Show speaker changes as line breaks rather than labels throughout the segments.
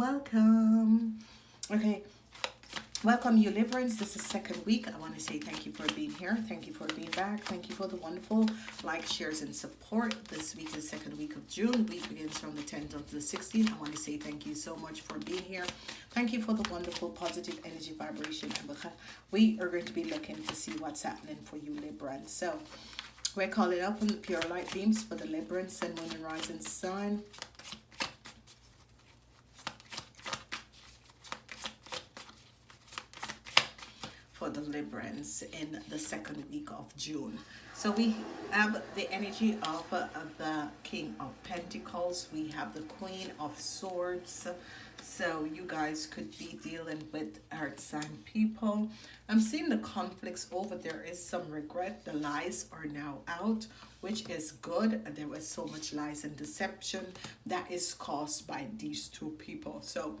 welcome. Okay. Welcome you Librans this is second week. I want to say thank you for being here. Thank you for being back. Thank you for the wonderful like shares and support. This week is second week of June. Week begins from the 10th to the 16th I want to say thank you so much for being here. Thank you for the wonderful positive energy vibration we are going to be looking to see what's happening for you Librans so we're calling up on the pure light beams for the Librans Sun Moon and Rising Sun the in the second week of June. So we have the energy of uh, the King of Pentacles. We have the Queen of Swords. So you guys could be dealing with earth sign people. I'm seeing the conflicts over. There is some regret. The lies are now out, which is good. There was so much lies and deception that is caused by these two people. So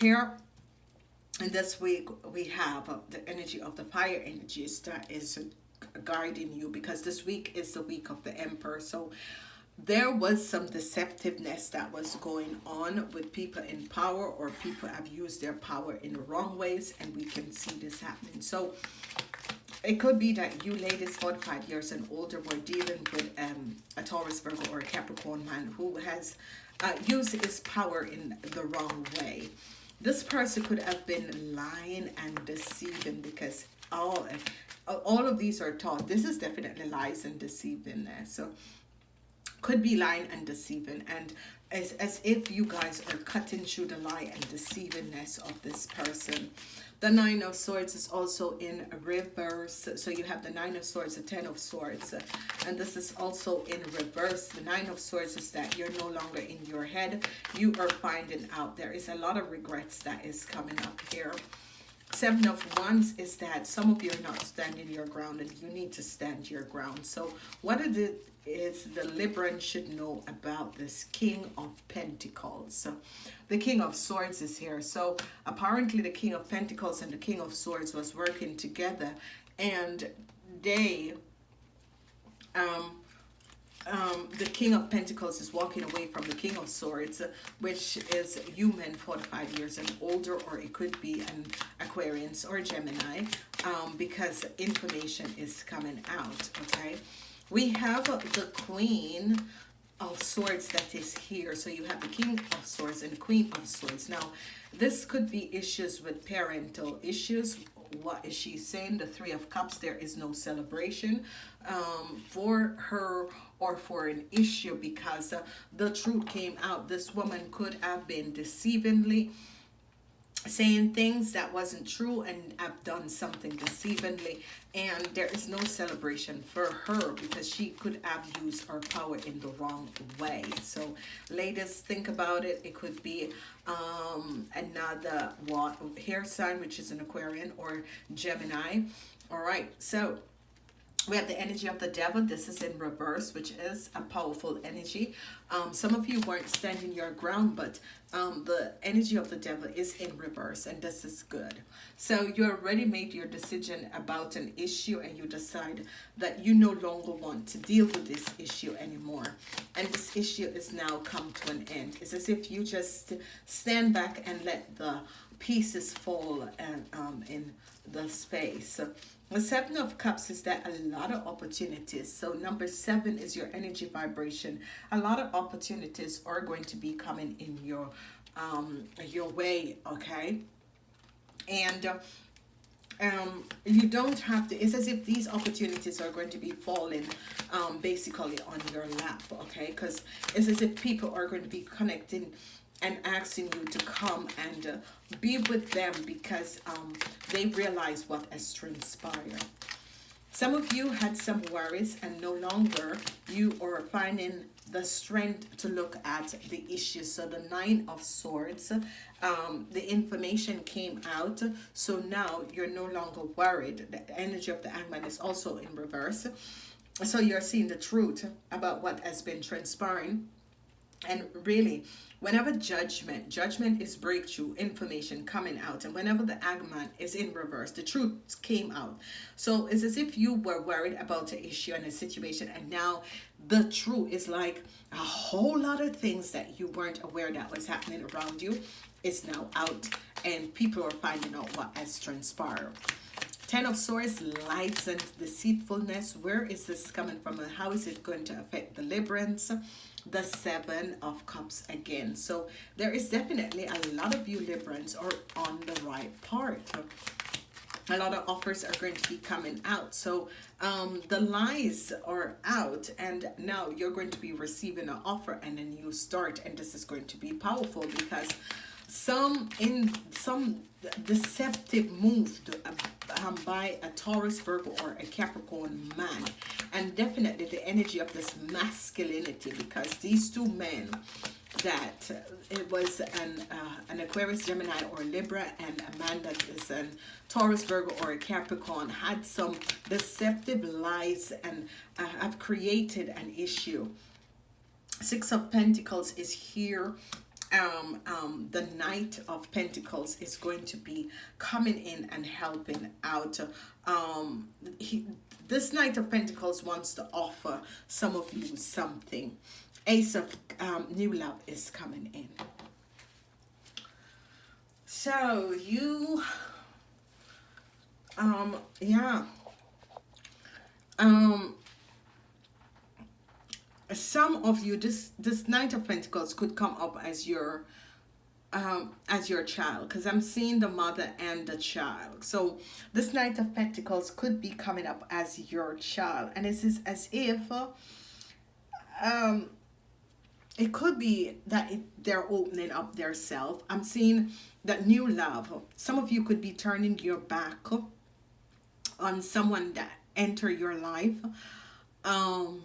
here and this week we have uh, the energy of the fire energies that is guiding you because this week is the week of the emperor. So there was some deceptiveness that was going on with people in power or people have used their power in the wrong ways and we can see this happening. So it could be that you ladies 45 years and older were dealing with um, a Taurus Virgo or a Capricorn man who has uh, used his power in the wrong way this person could have been lying and deceiving because all all of these are taught. This is definitely lies and deceiving so could be lying and deceiving. And as, as if you guys are cutting through the lie and deceivingness of this person the nine of swords is also in reverse so you have the nine of swords the ten of swords and this is also in reverse. The nine of swords is that you're no longer in your head. You are finding out. There is a lot of regrets that is coming up here. Seven of Wands is that some of you are not standing your ground and you need to stand your ground. So what it is the Libran should know about this King of Pentacles. The King of Swords is here. So apparently the King of Pentacles and the King of Swords was working together and they um, um, the King of Pentacles is walking away from the King of Swords, which is human 45 years and older, or it could be an Aquarius or Gemini, um, because information is coming out, okay? We have the Queen of Swords that is here. So you have the King of Swords and Queen of Swords. Now, this could be issues with parental issues. What is she saying? The Three of Cups, there is no celebration um, for her or for an issue because uh, the truth came out. This woman could have been deceivingly saying things that wasn't true and have done something deceivingly. And there is no celebration for her because she could have used her power in the wrong way. So ladies think about it. It could be um another what hair sign which is an aquarian or gemini. All right so we have the energy of the devil. This is in reverse which is a powerful energy. Um, some of you weren't standing your ground but um, the energy of the devil is in reverse and this is good. So you already made your decision about an issue and you decide that you no longer want to deal with this issue anymore. And this issue is now come to an end. It's as if you just stand back and let the pieces fall and um, in the space the seven of cups is that a lot of opportunities. So number seven is your energy vibration. A lot of opportunities are going to be coming in your um your way okay? And uh, um you don't have to it's as if these opportunities are going to be falling um basically on your lap okay? Because it's as if people are going to be connecting and asking you to come and uh, be with them because um, they realize what has transpired. Some of you had some worries and no longer you are finding the strength to look at the issues. So the nine of swords, um, the information came out. So now you're no longer worried. The energy of the hangman is also in reverse. So you're seeing the truth about what has been transpiring. And really, whenever judgment judgment is breakthrough information coming out and whenever the hangman is in reverse the truth came out. So it's as if you were worried about an issue and a situation and now the truth is like a whole lot of things that you weren't aware that was happening around you is now out and people are finding out what has transpired. Ten of swords lights and deceitfulness. Where is this coming from and how is it going to affect deliverance the seven of cups again. So there is definitely a lot of you Librans are on the right part. A lot of offers are going to be coming out. So um, the lies are out and now you're going to be receiving an offer and a new start and this is going to be powerful because some in some deceptive move to, um, by a Taurus Virgo or a Capricorn man and definitely the energy of this masculinity because these two men that it was an uh, an Aquarius, Gemini, or Libra, and a man that is an Taurus, Virgo, or a Capricorn had some deceptive lies and uh, have created an issue. Six of Pentacles is here. Um, um, the Knight of Pentacles is going to be coming in and helping out. Um, he, this Knight of Pentacles wants to offer some of you something. Ace of um, New Love is coming in. So you, um, yeah, um, some of you, this this Knight of Pentacles could come up as your um, as your child because I'm seeing the mother and the child. So this Knight of Pentacles could be coming up as your child. And this is as if um, it could be that it, they're opening up their self. I'm seeing that new love. Some of you could be turning your back on someone that enter your life. Um,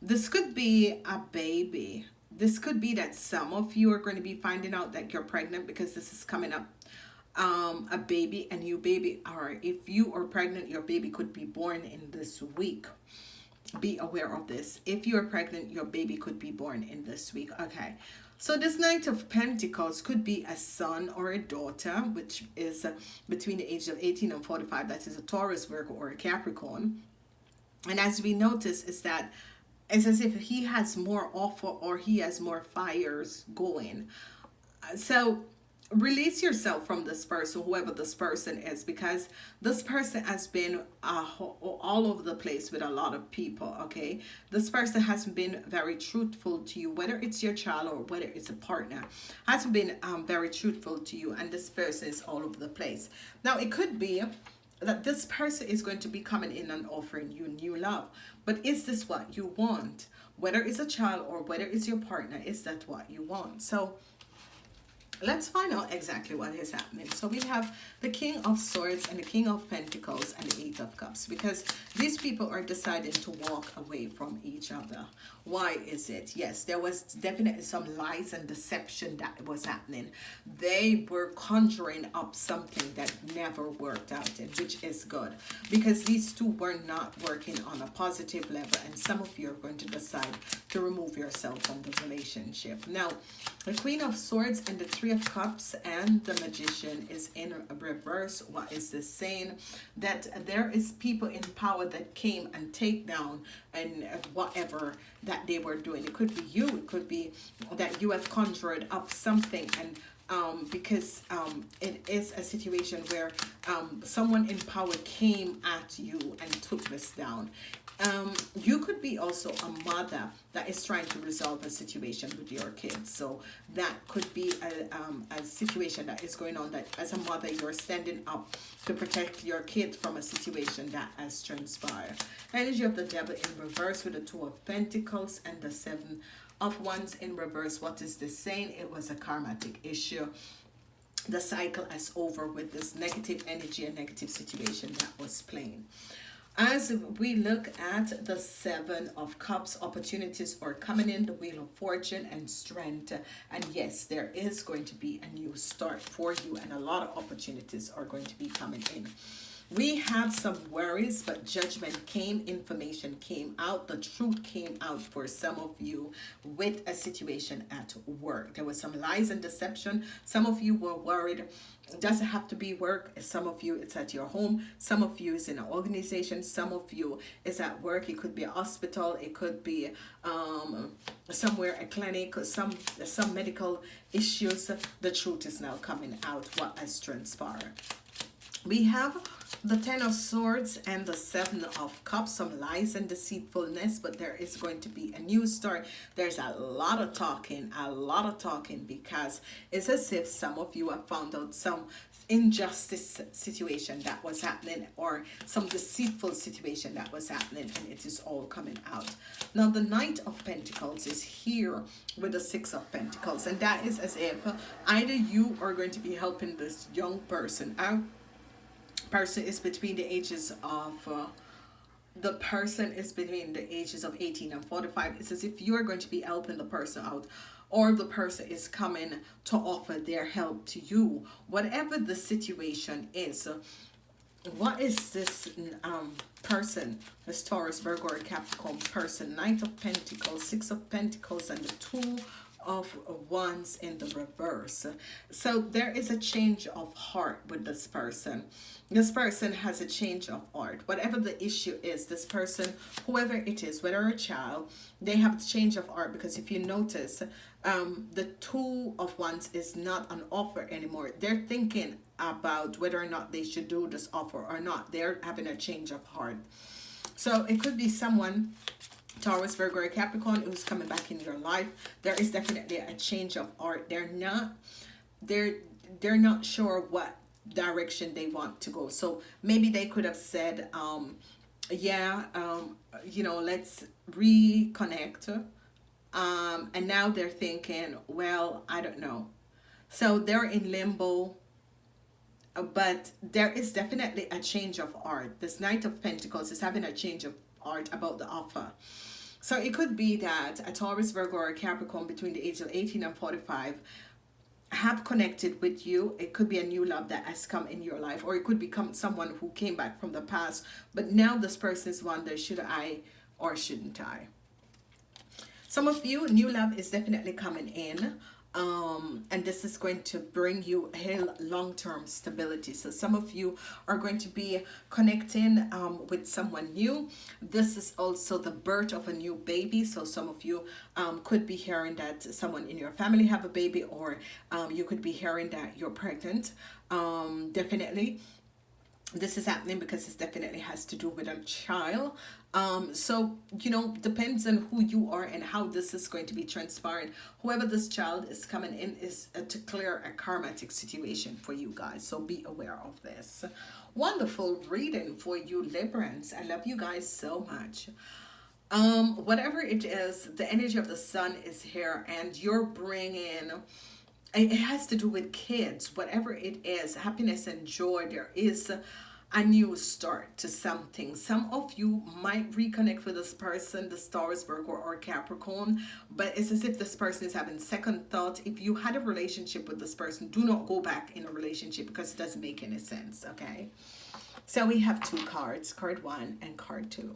this could be a baby. This could be that some of you are going to be finding out that you're pregnant because this is coming up. Um, a baby, a new baby, or if you are pregnant, your baby could be born in this week. Be aware of this. If you're pregnant your baby could be born in this week. Okay. So this knight of pentacles could be a son or a daughter which is uh, between the age of 18 and 45 that is a taurus virgo or a capricorn. And as we notice is that it's as if he has more offer or he has more fires going. So release yourself from this person whoever this person is because this person has been uh, all over the place with a lot of people okay? This person hasn't been very truthful to you whether it's your child or whether it's a partner hasn't been um, very truthful to you and this person is all over the place. Now it could be that this person is going to be coming in and offering you new love. But is this what you want? Whether it's a child or whether it's your partner is that what you want? So let's find out exactly what is happening. So we have the king of swords and the king of pentacles and the eight of cups because these people are deciding to walk away from each other why is it? Yes there was definitely some lies and deception that was happening. They were conjuring up something that never worked out which is good because these two were not working on a positive level and some of you are going to decide to remove yourself from the relationship. Now the queen of swords and the three of cups and the magician is in reverse. What is this saying? That there is people in power that came and take down and whatever that they were doing. It could be you it could be that you have conjured up something and um, because um, it is a situation where um, someone in power came at you and took this down um, you could be also a mother that is trying to resolve a situation with your kids. So that could be a, um, a situation that is going on that as a mother you're standing up to protect your kids from a situation that has transpired. Energy of the devil in reverse with the two of pentacles and the seven of wands in reverse. What is this saying? It was a karmatic issue the cycle is over with this negative energy and negative situation that was playing. As we look at the Seven of Cups, opportunities are coming in, the Wheel of Fortune and Strength. And yes, there is going to be a new start for you and a lot of opportunities are going to be coming in. We have some worries but judgment came information came out the truth came out for some of you with a situation at work. There was some lies and deception. Some of you were worried. It doesn't have to be work. Some of you it's at your home. Some of you is in an organization. Some of you is at work. It could be a hospital. It could be um, somewhere a clinic some some medical issues. The truth is now coming out. What has transpired? We have the ten of swords and the seven of cups some lies and deceitfulness but there is going to be a new start there's a lot of talking a lot of talking because it's as if some of you have found out some injustice situation that was happening or some deceitful situation that was happening and it is all coming out. Now the knight of pentacles is here with the six of pentacles and that is as if either you are going to be helping this young person out person is between the ages of uh, the person is between the ages of 18 and 45 it's as if you're going to be helping the person out or the person is coming to offer their help to you. Whatever the situation is what is this um, person this Taurus Virgo or Capricorn person? Knight of Pentacles Six of Pentacles and the Two of Wands in the reverse. So there is a change of heart with this person. This person has a change of heart. Whatever the issue is this person whoever it is whether a child they have a change of heart because if you notice um, the two of wands is not an offer anymore. They're thinking about whether or not they should do this offer or not. They're having a change of heart. So it could be someone Taurus, Virgo, or Capricorn who's coming back in your life. There is definitely a change of art. They're not, they're, they're not sure what direction they want to go. So maybe they could have said um yeah um you know let's reconnect. Um and now they're thinking well i don't know. So they're in limbo uh, but there is definitely a change of art. This knight of pentacles is having a change of art about the offer so it could be that a taurus virgo or capricorn between the age of 18 and 45 have connected with you. It could be a new love that has come in your life or it could become someone who came back from the past but now this person is wondering should i or shouldn't i? Some of you new love is definitely coming in um, and this is going to bring you a long-term stability. So some of you are going to be connecting um, with someone new. This is also the birth of a new baby. So some of you um, could be hearing that someone in your family have a baby or um, you could be hearing that you're pregnant. Um, definitely. This is happening because it definitely has to do with a child um so you know depends on who you are and how this is going to be transpiring whoever this child is coming in is uh, to clear a karmatic situation for you guys. So be aware of this. Wonderful reading for you Librans I love you guys so much. Um whatever it is the energy of the sun is here and you're bringing it has to do with kids. Whatever it is happiness and joy there is a new start to something. Some of you might reconnect with this person the Taurus virgo or capricorn but it's as if this person is having second thought if you had a relationship with this person do not go back in a relationship because it doesn't make any sense okay? So we have two cards card one and card two.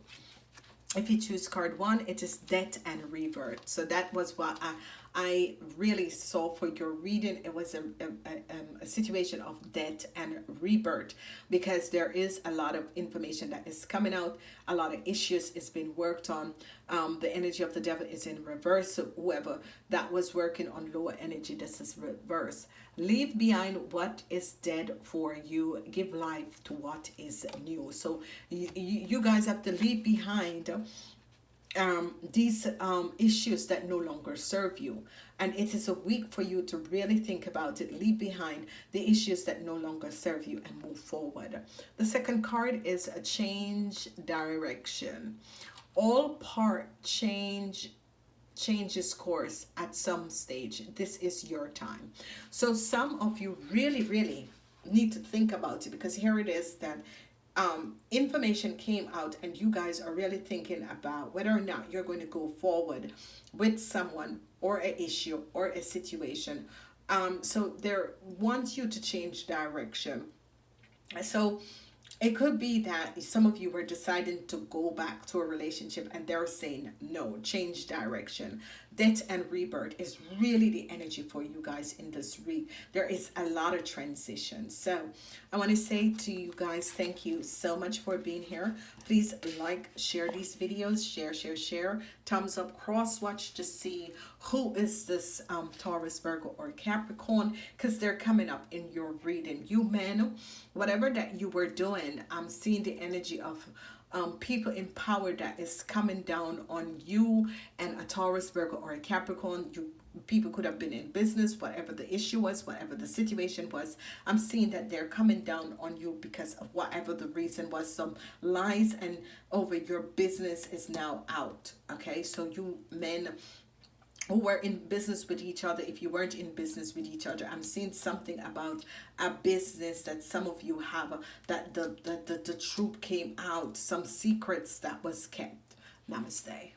If you choose card one it is debt and revert. So that was what I, I really saw for your reading it was a, a, a, a situation of death and rebirth because there is a lot of information that is coming out a lot of issues is being worked on. Um, the energy of the devil is in reverse. So whoever that was working on lower energy this is reverse. Leave behind what is dead for you. Give life to what is new. So you, you guys have to leave behind um, these um, issues that no longer serve you. And it is a week for you to really think about it, leave behind the issues that no longer serve you and move forward. The second card is a change direction. All part change changes course at some stage. This is your time. So some of you really, really need to think about it because here it is that um, information came out and you guys are really thinking about whether or not you're going to go forward with someone or an issue or a situation. Um, so there wants you to change direction. So it could be that some of you were deciding to go back to a relationship and they're saying no, change direction. Death and rebirth is really the energy for you guys in this week. There is a lot of transition. So I want to say to you guys, thank you so much for being here. Please like, share these videos, share, share, share. Thumbs up, cross watch to see who is this um, Taurus, Virgo, or Capricorn because they're coming up in your reading. You men, whatever that you were doing, I'm seeing the energy of um, people in power that is coming down on you and a Taurus, Virgo, or a Capricorn. You people could have been in business, whatever the issue was, whatever the situation was. I'm seeing that they're coming down on you because of whatever the reason was. Some lies and over your business is now out. Okay, so you men who were in business with each other if you weren't in business with each other i'm seeing something about a business that some of you have uh, that the the, the, the truth came out some secrets that was kept. Namaste